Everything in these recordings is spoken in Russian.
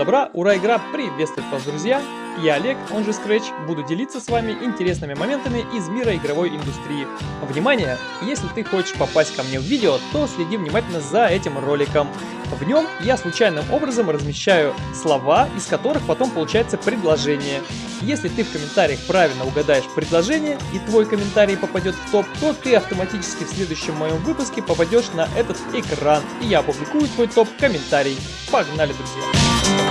добра, ура, игра приветствует вас, друзья! Я Олег, он же Scratch, буду делиться с вами интересными моментами из мира игровой индустрии. Внимание! Если ты хочешь попасть ко мне в видео, то следи внимательно за этим роликом. В нем я случайным образом размещаю слова, из которых потом получается предложение. Если ты в комментариях правильно угадаешь предложение и твой комментарий попадет в топ, то ты автоматически в следующем моем выпуске попадешь на этот экран, и я опубликую твой топ-комментарий. Погнали, друзья!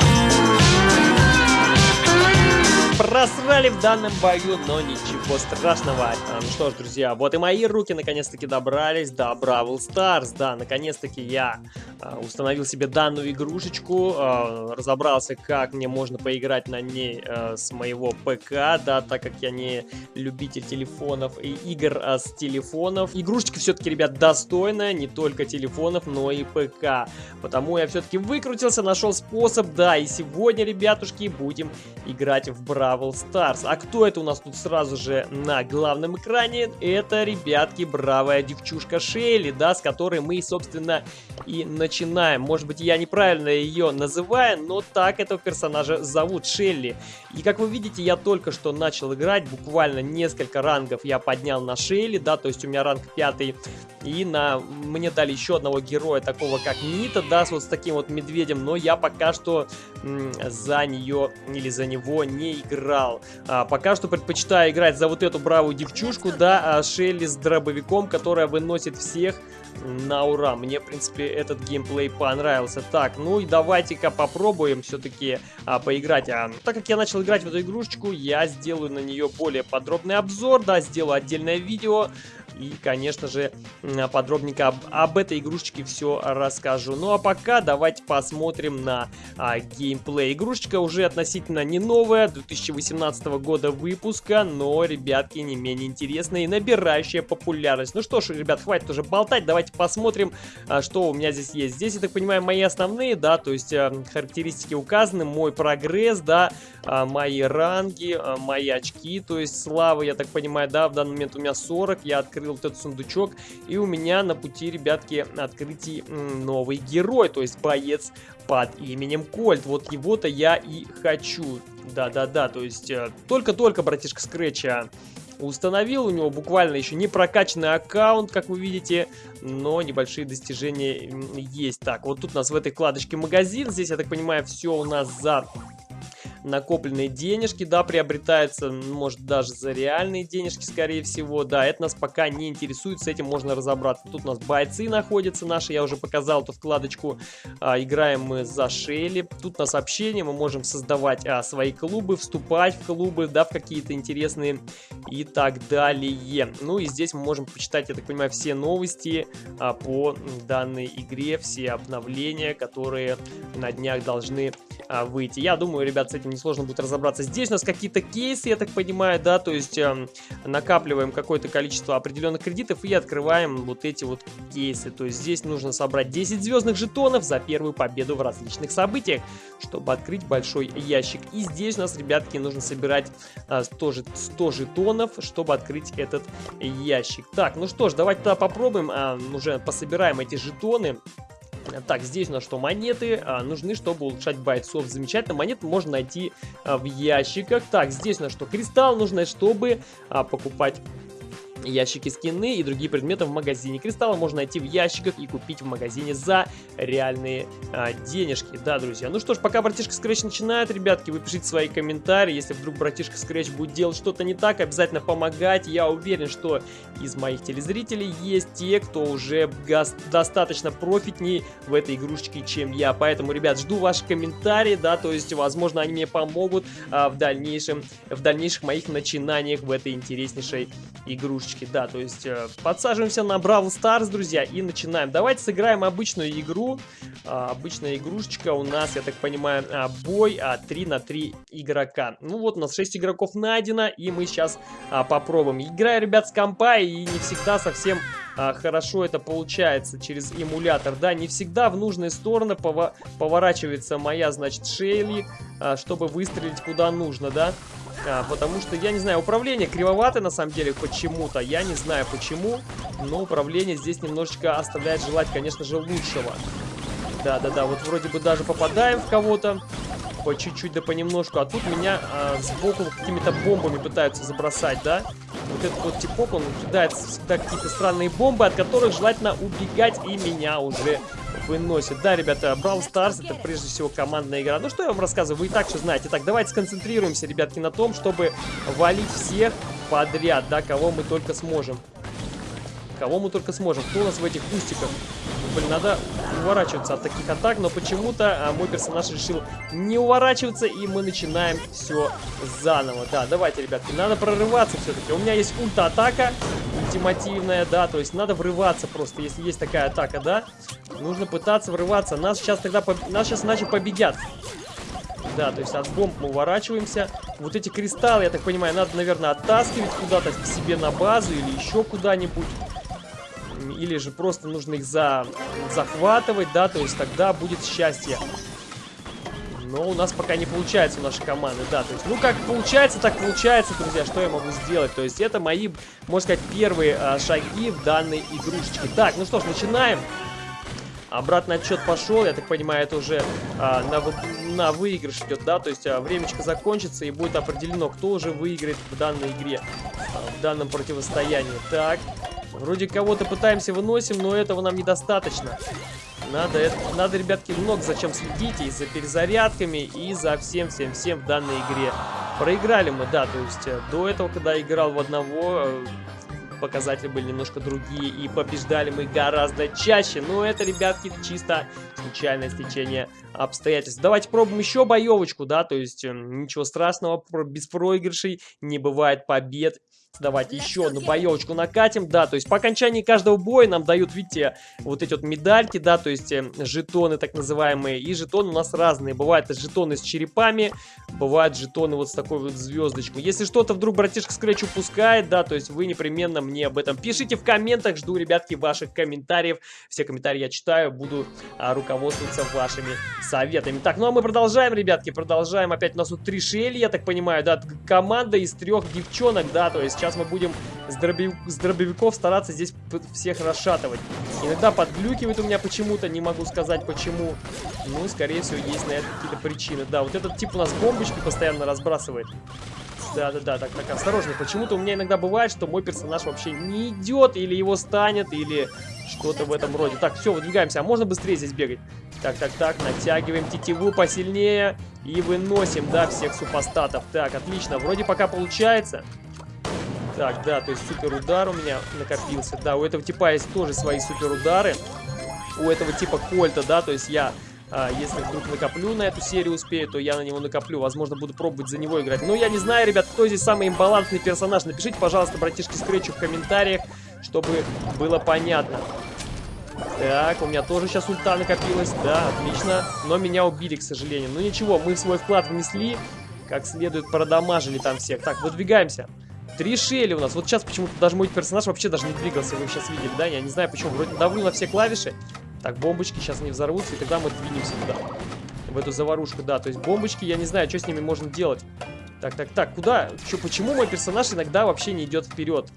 Просрали в данном бою, но ничего страшного. А, ну что ж, друзья, вот и мои руки наконец-таки добрались до Бравл Старс. Да, наконец-таки я а, установил себе данную игрушечку, а, разобрался, как мне можно поиграть на ней а, с моего ПК, да, так как я не любитель телефонов и игр а, с телефонов. Игрушечка все-таки, ребят, достойная не только телефонов, но и ПК. Потому я все-таки выкрутился, нашел способ, да, и сегодня, ребятушки, будем играть в Бравл Бравл Старс. А кто это у нас тут сразу же на главном экране? Это, ребятки, бравая девчушка Шейли, да, с которой мы, собственно, и начинаем. Может быть, я неправильно ее называю, но так этого персонажа зовут Шелли. И как вы видите, я только что начал играть, буквально несколько рангов я поднял на Шелли, да, то есть у меня ранг пятый. И на мне дали еще одного героя, такого как Нита, да, вот с таким вот медведем, но я пока что за нее или за него не играю играл. А, пока что предпочитаю играть за вот эту бравую девчушку, да, а Шелли с дробовиком, которая выносит всех на ура. Мне, в принципе, этот геймплей понравился. Так, ну и давайте-ка попробуем все-таки а, поиграть. А, так как я начал играть в эту игрушечку, я сделаю на нее более подробный обзор, да, сделаю отдельное видео. И, конечно же, подробненько об, об этой игрушечке все расскажу. Ну а пока давайте посмотрим на а, геймплей. Игрушечка уже относительно не новая, 2018 года выпуска, но, ребятки, не менее интересная и набирающая популярность. Ну что ж, ребят, хватит уже болтать, давайте посмотрим, а, что у меня здесь есть. Здесь, я так понимаю, мои основные, да, то есть а, характеристики указаны, мой прогресс, да, а, мои ранги, а, мои очки, то есть славы, я так понимаю, да, в данный момент у меня 40, я открыл открыл вот этот сундучок, и у меня на пути, ребятки, открытий новый герой, то есть боец под именем Кольт. Вот его-то я и хочу. Да-да-да, то есть э, только-только братишка Скретча установил. У него буквально еще не прокачанный аккаунт, как вы видите, но небольшие достижения есть. Так, вот тут у нас в этой вкладочке магазин. Здесь, я так понимаю, все у нас за накопленные денежки, да, приобретается, может, даже за реальные денежки, скорее всего, да, это нас пока не интересует, с этим можно разобраться. Тут у нас бойцы находятся наши, я уже показал эту вкладочку, а, играем мы за Шелли, тут на сообщение мы можем создавать а, свои клубы, вступать в клубы, да, в какие-то интересные и так далее. Ну и здесь мы можем почитать, я так понимаю, все новости а, по данной игре, все обновления, которые на днях должны а, выйти. Я думаю, ребят, с этим несложно будет разобраться. Здесь у нас какие-то кейсы, я так понимаю, да, то есть э, накапливаем какое-то количество определенных кредитов и открываем вот эти вот кейсы. То есть здесь нужно собрать 10 звездных жетонов за первую победу в различных событиях, чтобы открыть большой ящик. И здесь у нас, ребятки, нужно собирать тоже 100 жетонов, чтобы открыть этот ящик. Так, ну что ж, давайте тогда попробуем, э, уже пособираем эти жетоны. Так, здесь у нас что? Монеты а, нужны, чтобы улучшать бойцов. Замечательно. Монеты можно найти а, в ящиках. Так, здесь у нас что? Кристалл нужно, чтобы а, покупать ящики скины и другие предметы в магазине. Кристаллы можно найти в ящиках и купить в магазине за реальные а, денежки. Да, друзья. Ну что ж, пока братишка Scratch начинает, ребятки, вы пишите свои комментарии. Если вдруг братишка Scratch будет делать что-то не так, обязательно помогайте. Я уверен, что из моих телезрителей есть те, кто уже достаточно профитней в этой игрушечке, чем я. Поэтому, ребят, жду ваши комментарии, да, то есть, возможно, они мне помогут а, в дальнейшем, в дальнейших моих начинаниях в этой интереснейшей игрушечке игрушечки, да, то есть э, подсаживаемся на Бравл Старс, друзья, и начинаем. Давайте сыграем обычную игру. А, обычная игрушечка у нас, я так понимаю, а, бой а, 3 на 3 игрока. Ну вот у нас 6 игроков найдено, и мы сейчас а, попробуем. Играю, ребят, с компа, и не всегда совсем а, хорошо это получается через эмулятор. Да, не всегда в нужные стороны поворачивается моя, значит, Шейли, а, чтобы выстрелить куда нужно, да. А, потому что, я не знаю, управление кривоватое на самом деле почему-то. Я не знаю почему, но управление здесь немножечко оставляет желать, конечно же, лучшего. Да-да-да, вот вроде бы даже попадаем в кого-то. По чуть-чуть да понемножку. А тут меня а, сбоку какими-то бомбами пытаются забросать, да? Вот этот вот типок, он кидает всегда какие-то странные бомбы, от которых желательно убегать, и меня уже выносит. Да, ребята, Brawl Stars это прежде всего командная игра. Ну что я вам рассказываю, вы и так все знаете. Так, давайте сконцентрируемся, ребятки, на том, чтобы валить всех подряд, да, кого мы только сможем. Кого мы только сможем. Кто у нас в этих кустиках? Блин, надо уворачиваться от таких атак, но почему-то а, мой персонаж решил не уворачиваться, и мы начинаем все заново. Да, давайте, ребятки, надо прорываться все-таки. У меня есть ульта-атака, ультимативная, да, то есть надо врываться просто, если есть такая атака, да. Нужно пытаться врываться. Нас сейчас тогда, нас сейчас иначе победят. Да, то есть от бомб мы уворачиваемся. Вот эти кристаллы, я так понимаю, надо, наверное, оттаскивать куда-то к себе на базу или еще куда-нибудь или же просто нужно их за... захватывать, да, то есть тогда будет счастье. Но у нас пока не получается у нашей команды, да, то есть, ну, как получается, так получается, друзья, что я могу сделать, то есть, это мои, можно сказать, первые а, шаги в данной игрушечке. Так, ну что ж, начинаем. Обратный отчет пошел, я так понимаю, это уже а, на, на выигрыш идет, да, то есть а, времечко закончится и будет определено, кто уже выиграет в данной игре, а, в данном противостоянии. Так, Вроде кого-то пытаемся выносим, но этого нам недостаточно. Надо, это, надо, ребятки, много зачем следить и за перезарядками, и за всем-всем-всем в данной игре. Проиграли мы, да, то есть э, до этого, когда играл в одного, э, показатели были немножко другие, и побеждали мы гораздо чаще. Но это, ребятки, чисто случайное стечение обстоятельств. Давайте пробуем еще боевочку, да, то есть э, ничего страшного, без проигрышей не бывает побед Давайте еще одну боевочку накатим. Да, то есть по окончании каждого боя нам дают, видите, вот эти вот медальки, да, то есть э, жетоны так называемые. И жетоны у нас разные. Бывают жетоны с черепами, бывают жетоны вот с такой вот звездочкой. Если что-то вдруг братишка Scratch упускает, да, то есть вы непременно мне об этом пишите в комментах. Жду, ребятки, ваших комментариев. Все комментарии я читаю, буду а, руководствоваться вашими советами. Так, ну а мы продолжаем, ребятки, продолжаем. Опять у нас тут три шели, я так понимаю, да, команда из трех девчонок, да, то есть сейчас мы будем с, дробив... с дробовиков стараться здесь всех расшатывать. Иногда подглюкивает у меня почему-то, не могу сказать почему. Ну, скорее всего, есть на это какие-то причины. Да, вот этот тип у нас бомбочки постоянно разбрасывает. Да-да-да, так, так, осторожно. Почему-то у меня иногда бывает, что мой персонаж вообще не идет, или его станет, или что-то в этом роде. Так, все, выдвигаемся. А можно быстрее здесь бегать? Так, так, так, натягиваем тетиву посильнее и выносим, да, всех супостатов. Так, отлично, вроде пока получается. Так, да, то есть супер удар у меня накопился. Да, у этого типа есть тоже свои супер удары. У этого типа кольта, да, то есть я... А, если вдруг накоплю на эту серию успею, то я на него накоплю. Возможно, буду пробовать за него играть. Но я не знаю, ребят, кто здесь самый имбалансный персонаж. Напишите, пожалуйста, братишки Скретчу в комментариях, чтобы было понятно. Так, у меня тоже сейчас ульта накопилась. Да, отлично. Но меня убили, к сожалению. Ну ничего, мы свой вклад внесли. Как следует продамажили там всех. Так, выдвигаемся. Три шели у нас. Вот сейчас почему-то даже мой персонаж вообще даже не двигался. Вы сейчас видели, да? Я не знаю почему. Вроде давлю на все клавиши. Так, бомбочки сейчас не взорвутся, и тогда мы двинемся туда. В эту заварушку, да. То есть бомбочки, я не знаю, что с ними можно делать. Так, так, так, куда? Чё, почему мой персонаж иногда вообще не идет вперед?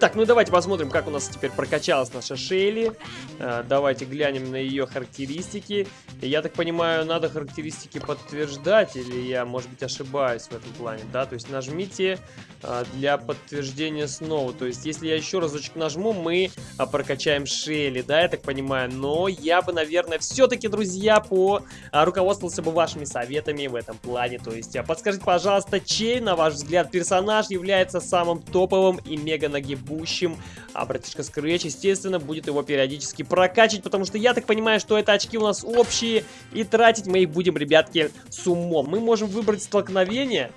Так, ну давайте посмотрим, как у нас теперь прокачалась наша Шейли. А, давайте глянем на ее характеристики. Я так понимаю, надо характеристики подтверждать, или я, может быть, ошибаюсь в этом плане, да? То есть нажмите а, для подтверждения снова. То есть если я еще разочек нажму, мы а, прокачаем Шейли, да, я так понимаю. Но я бы, наверное, все-таки, друзья, по руководствовался бы вашими советами в этом плане. То есть подскажите, пожалуйста, чей, на ваш взгляд, персонаж является самым топовым и мега нагибущим? А братишка Scratch, естественно, будет его периодически прокачивать, потому что я так понимаю, что это очки у нас общие, и тратить мы их будем, ребятки, с умом. Мы можем выбрать столкновение,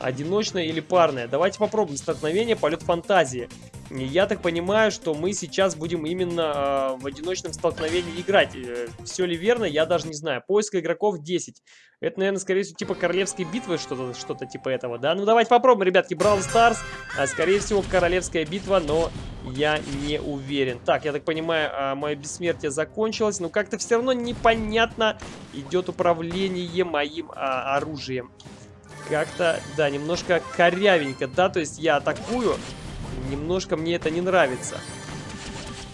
одиночное или парное. Давайте попробуем столкновение полет фантазии. Я так понимаю, что мы сейчас будем именно э, в одиночном столкновении играть. Э, все ли верно, я даже не знаю. Поиск игроков 10. Это, наверное, скорее всего, типа королевской битвы, что-то что, -то, типа этого, да? Ну, давайте попробуем, ребятки. Brawl Stars, а, скорее всего, королевская битва, но я не уверен. Так, я так понимаю, а, мое бессмертие закончилось, но как-то все равно непонятно идет управление моим а, оружием. Как-то, да, немножко корявенько, да? То есть я атакую... Немножко мне это не нравится.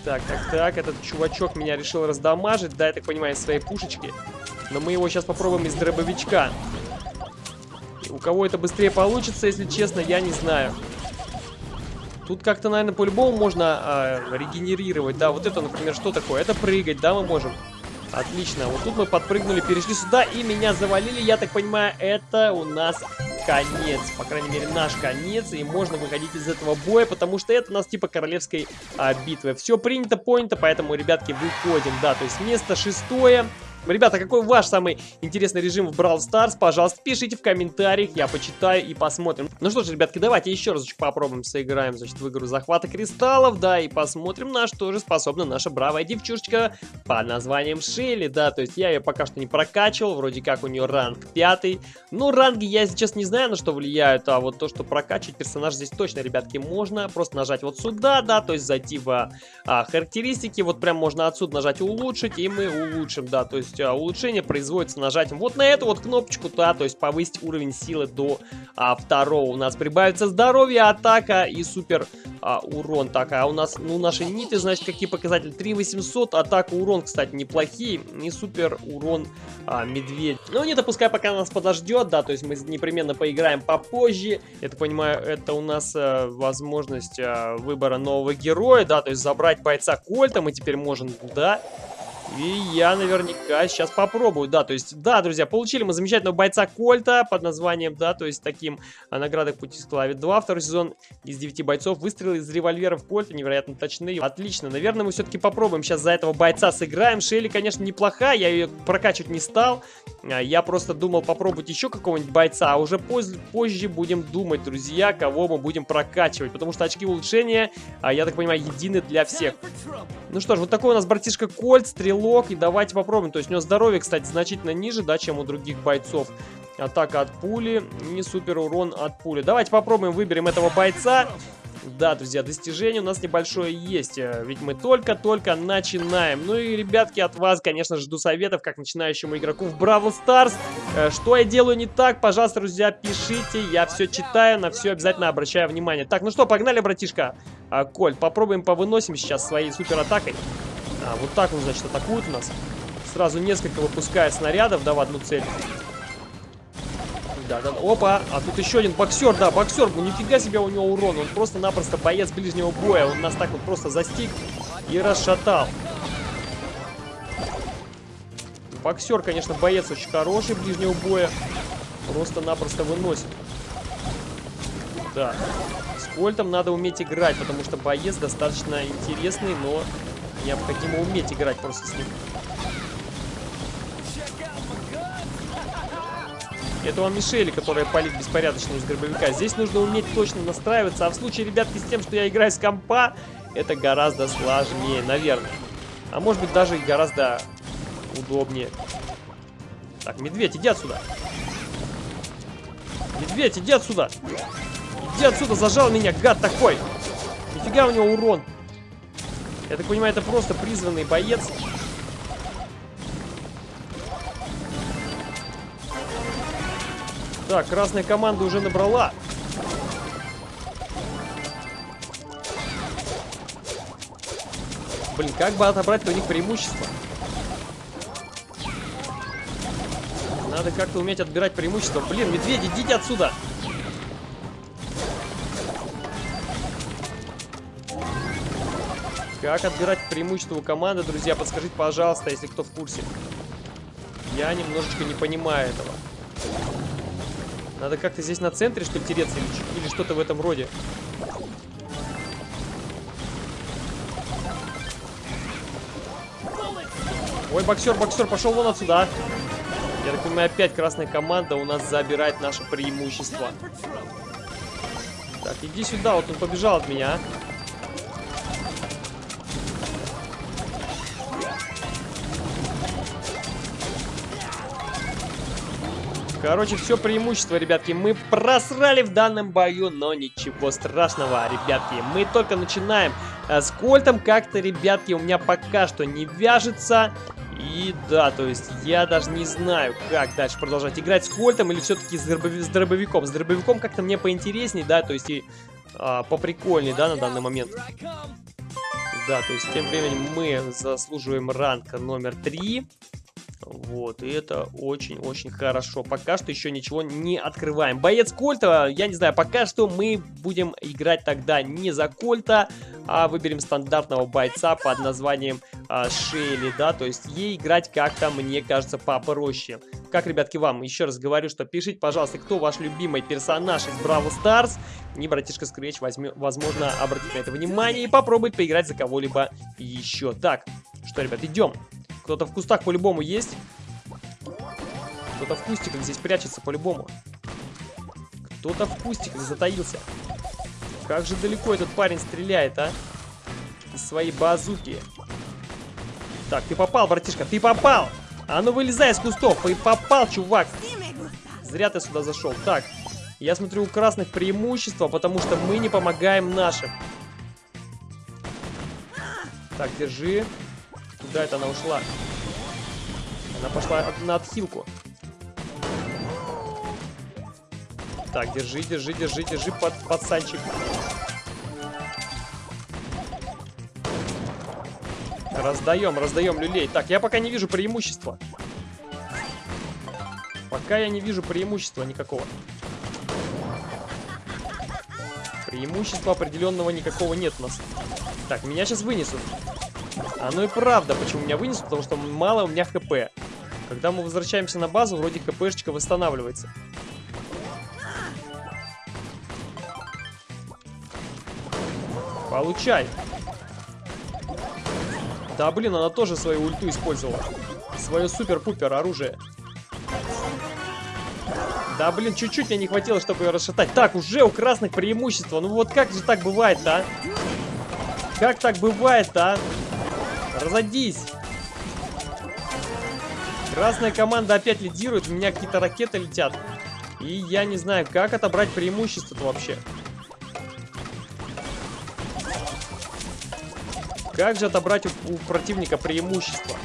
Так, так, так, этот чувачок меня решил раздамажить, да, я так понимаю, своей пушечки. Но мы его сейчас попробуем из дробовичка. У кого это быстрее получится, если честно, я не знаю. Тут как-то, наверное, по-любому можно э, регенерировать. Да, вот это, например, что такое? Это прыгать, да, мы можем. Отлично. Вот тут мы подпрыгнули, перешли сюда и меня завалили. Я так понимаю, это у нас конец. По крайней мере, наш конец. И можно выходить из этого боя, потому что это у нас типа королевской а, битвы. Все принято, понято, поэтому, ребятки, выходим. Да, то есть место шестое. Ребята, какой ваш самый интересный режим в Brawl Stars? Пожалуйста, пишите в комментариях, я почитаю и посмотрим. Ну что ж, ребятки, давайте еще разочек попробуем, сыграем, значит, в игру захвата кристаллов, да, и посмотрим, на что же способна наша бравая девчушечка под названием Шелли, да, то есть я ее пока что не прокачивал, вроде как у нее ранг пятый. Ну, ранги я сейчас не знаю, на что влияют, а вот то, что прокачивать персонаж здесь точно, ребятки, можно. Просто нажать вот сюда, да, то есть зайти в а, характеристики, вот прям можно отсюда нажать улучшить, и мы улучшим, да, то есть есть а, улучшение производится нажатием вот на эту вот кнопочку, да, то есть повысить уровень силы до а, второго. У нас прибавится здоровье, атака и супер а, урон. Так, а у нас, ну, наши ниты, значит, какие показатели? 3800, атака, урон, кстати, неплохие. И супер урон а, медведь. Ну, не допускай, пока нас подождет, да, то есть мы непременно поиграем попозже. Я так понимаю, это у нас а, возможность а, выбора нового героя, да, то есть забрать бойца Кольта мы теперь можем, да. И я наверняка сейчас попробую, да, то есть, да, друзья, получили мы замечательного бойца Кольта под названием, да, то есть таким а, наградой пути склави 2, второй сезон из 9 бойцов, выстрелы из револьверов Кольта невероятно точные, отлично, наверное, мы все-таки попробуем сейчас за этого бойца сыграем, Шелли, конечно, неплохая, я ее прокачивать не стал, а, я просто думал попробовать еще какого-нибудь бойца, а уже позже, позже будем думать, друзья, кого мы будем прокачивать, потому что очки улучшения, а, я так понимаю, едины для всех. Ну что ж, вот такой у нас братишка Кольт, стрелок, стрелок. И давайте попробуем. То есть у него здоровье, кстати, значительно ниже, да, чем у других бойцов. Атака от пули и супер урон от пули. Давайте попробуем, выберем этого бойца. Да, друзья, достижение у нас небольшое есть, э, ведь мы только-только начинаем. Ну и, ребятки, от вас, конечно, жду советов, как начинающему игроку в Бравл Старс. Э, что я делаю не так, пожалуйста, друзья, пишите, я все читаю, на все обязательно обращаю внимание. Так, ну что, погнали, братишка. А, Коль, попробуем повыносим сейчас своей супер атакой. А, вот так он, значит, атакует у нас. Сразу несколько выпускает снарядов, да, в одну цель. Да, да, опа, а тут еще один боксер, да, боксер, ну нифига себе у него урон, он просто-напросто боец ближнего боя, он нас так вот просто застиг и расшатал. Боксер, конечно, боец очень хороший ближнего боя, просто-напросто выносит. Да, с Кольтом надо уметь играть, потому что боец достаточно интересный, но Необходимо уметь играть просто с ним. Это вам Мишели, которая палит беспорядочно из гробовика. Здесь нужно уметь точно настраиваться. А в случае, ребятки, с тем, что я играю с компа, это гораздо сложнее, наверное. А может быть, даже гораздо удобнее. Так, медведь, иди отсюда. Медведь, иди отсюда. Иди отсюда, зажал меня, гад такой. Нифига у него урон. Я так понимаю, это просто призванный боец. Так, красная команда уже набрала. Блин, как бы отобрать у них преимущество? Надо как-то уметь отбирать преимущество. Блин, медведи, идите отсюда! Как отбирать преимущество у команды, друзья, подскажите, пожалуйста, если кто в курсе. Я немножечко не понимаю этого. Надо как-то здесь на центре, что ли, тереться или, или что-то в этом роде. Ой, боксер, боксер, пошел вон отсюда. Я так понимаю, опять красная команда у нас забирает наше преимущество. Так, иди сюда, вот он побежал от меня, Короче, все преимущество, ребятки, мы просрали в данном бою, но ничего страшного, ребятки. Мы только начинаем. Э, с Кольтом как-то, ребятки, у меня пока что не вяжется. И да, то есть я даже не знаю, как дальше продолжать играть с Кольтом или все-таки с, дробови с дробовиком. С дробовиком как-то мне поинтересней, да, то есть и а, поприкольней, да, на данный момент. Да, то есть тем временем мы заслуживаем ранг номер 3. Вот, и это очень-очень хорошо. Пока что еще ничего не открываем. Боец Кольта, я не знаю, пока что мы будем играть тогда не за Кольта, а выберем стандартного бойца под названием а, Шейли, да, то есть ей играть как-то, мне кажется, попроще. Как, ребятки, вам? Еще раз говорю, что пишите, пожалуйста, кто ваш любимый персонаж из Бравл Старс. Не братишка Скретч, возможно, обратить на это внимание и попробует поиграть за кого-либо еще. Так, что, ребят, идем. Кто-то в кустах по-любому есть. Кто-то в кустиках здесь прячется по-любому. Кто-то в кустиках затаился. Как же далеко этот парень стреляет, а? Из своей базуки. Так, ты попал, братишка, ты попал! А ну вылезай из кустов, ты попал, чувак! Зря ты сюда зашел. Так, я смотрю, у красных преимущество, потому что мы не помогаем нашим. Так, держи. Куда это она ушла? Она пошла на отхилку. Так, держи, держи, держи, держи, под, пацанчик. Раздаем, раздаем люлей. Так, я пока не вижу преимущества. Пока я не вижу преимущества никакого. Преимущества определенного никакого нет у нас. Так, меня сейчас вынесут. А ну и правда, почему меня вынесут, потому что мало у меня хп. Когда мы возвращаемся на базу, вроде хпшечка восстанавливается. Получай. Да, блин, она тоже свою ульту использовала. Свое супер-пупер оружие. Да, блин, чуть-чуть мне не хватило, чтобы ее расшатать. Так, уже у красных преимущество. Ну вот как же так бывает-то, а? Как так бывает-то, а? Разойдись. Красная команда опять лидирует. У меня какие-то ракеты летят. И я не знаю, как отобрать преимущество-то вообще. Как же отобрать у, у противника преимущество?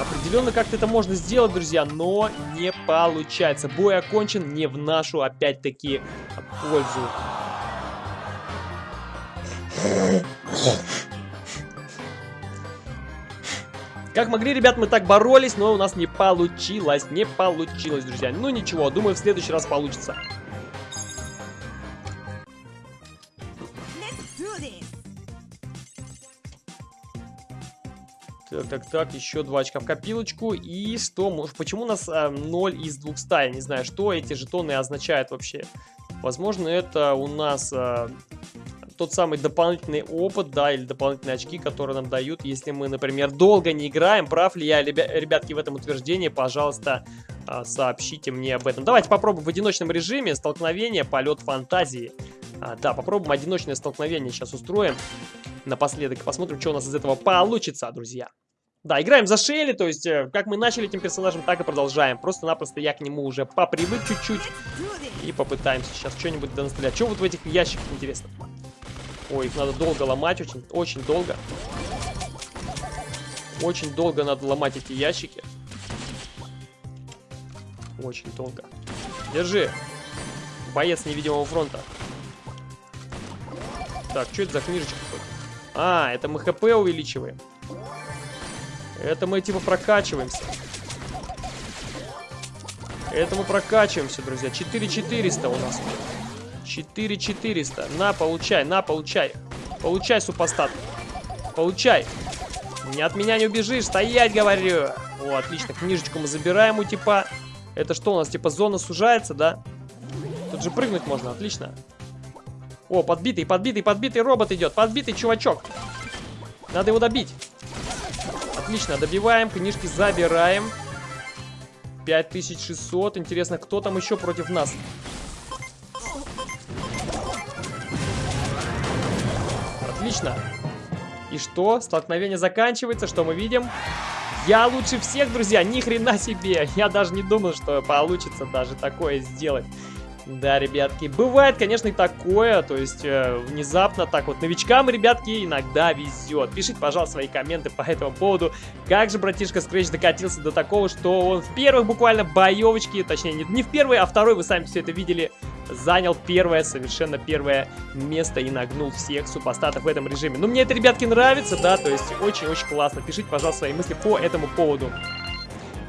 Определенно как-то это можно сделать, друзья, но не получается. Бой окончен не в нашу, опять-таки, пользу. Как могли, ребят, мы так боролись, но у нас не получилось, не получилось, друзья. Ну ничего, думаю, в следующий раз получится. Так, так, так, еще два очка в копилочку. И что, может, почему у нас э, 0 из 200? Я не знаю, что эти жетоны означают вообще. Возможно, это у нас э, тот самый дополнительный опыт, да, или дополнительные очки, которые нам дают, если мы, например, долго не играем. Прав ли я, ребятки, в этом утверждении? Пожалуйста, а, сообщите мне об этом. Давайте попробуем в одиночном режиме столкновение, полет фантазии. А, да, попробуем одиночное столкновение сейчас устроим. Напоследок посмотрим, что у нас из этого получится, друзья. Да, играем за Шелли, то есть, э, как мы начали этим персонажем, так и продолжаем. Просто-напросто я к нему уже попривык чуть-чуть. И попытаемся сейчас что-нибудь донастрелять. Что вот в этих ящиках, интересно? Ой, их надо долго ломать, очень, очень долго. Очень долго надо ломать эти ящики. Очень долго. Держи. Боец невидимого фронта. Так, что это за книжечка? А, это мы хп увеличиваем. Это мы типа прокачиваемся. Это мы прокачиваемся, друзья. 4400 у нас. 4400. На, получай, на, получай. Получай, супостат. Получай. Не от меня не убежишь, стоять, говорю. О, отлично, книжечку мы забираем у типа. Это что у нас, типа зона сужается, да? Тут же прыгнуть можно, отлично. О, подбитый, подбитый, подбитый робот идет. Подбитый чувачок. Надо его добить. Отлично, добиваем, книжки забираем. 5600. Интересно, кто там еще против нас? Отлично. И что? Столкновение заканчивается. Что мы видим? Я лучше всех, друзья. Ни хрена себе. Я даже не думал, что получится даже такое сделать. Да, ребятки, бывает, конечно, и такое, то есть э, внезапно так вот новичкам, ребятки, иногда везет. Пишите, пожалуйста, свои комменты по этому поводу, как же братишка Scratch докатился до такого, что он в первых буквально боевочке, точнее, не, не в первой, а второй, вы сами все это видели, занял первое, совершенно первое место и нагнул всех супостатов в этом режиме. Ну, мне это, ребятки, нравится, да, то есть очень-очень классно. Пишите, пожалуйста, свои мысли по этому поводу.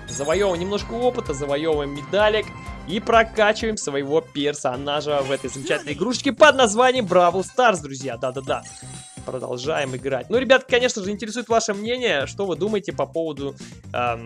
завоевываем немножко опыта, завоевываем медалек и прокачиваем своего персонажа в этой замечательной игрушечке под названием Бравл Старс, друзья. Да-да-да продолжаем играть. Ну, ребят, конечно же, интересует ваше мнение, что вы думаете по поводу э,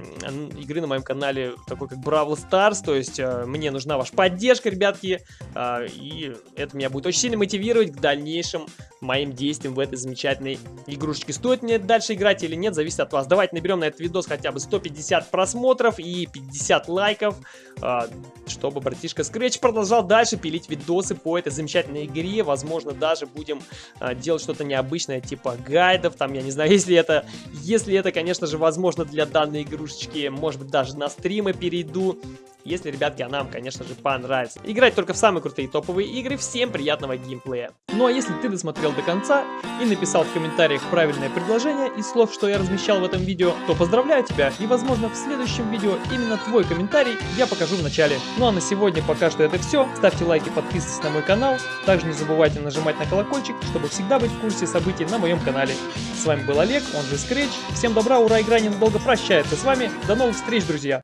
игры на моем канале, такой как Бравл Старс, то есть э, мне нужна ваша поддержка, ребятки, э, и это меня будет очень сильно мотивировать к дальнейшим моим действиям в этой замечательной игрушечке. Стоит мне дальше играть или нет, зависит от вас. Давайте наберем на этот видос хотя бы 150 просмотров и 50 лайков, э, чтобы братишка Scratch продолжал дальше пилить видосы по этой замечательной игре. Возможно, даже будем э, делать что-то необычное обычная, типа гайдов, там, я не знаю, если это, если это, конечно же, возможно для данной игрушечки, может быть, даже на стримы перейду, если, ребятки, она вам, конечно же, понравится. Играть только в самые крутые топовые игры, всем приятного геймплея. Ну а если ты досмотрел до конца и написал в комментариях правильное предложение из слов, что я размещал в этом видео, то поздравляю тебя и, возможно, в следующем видео именно твой комментарий я покажу в начале. Ну а на сегодня пока что это все. Ставьте лайки, подписывайтесь на мой канал. Также не забывайте нажимать на колокольчик, чтобы всегда быть в курсе событий на моем канале. С вами был Олег, он же Scratch. Всем добра, ура, игра ненадолго прощается с вами. До новых встреч, друзья!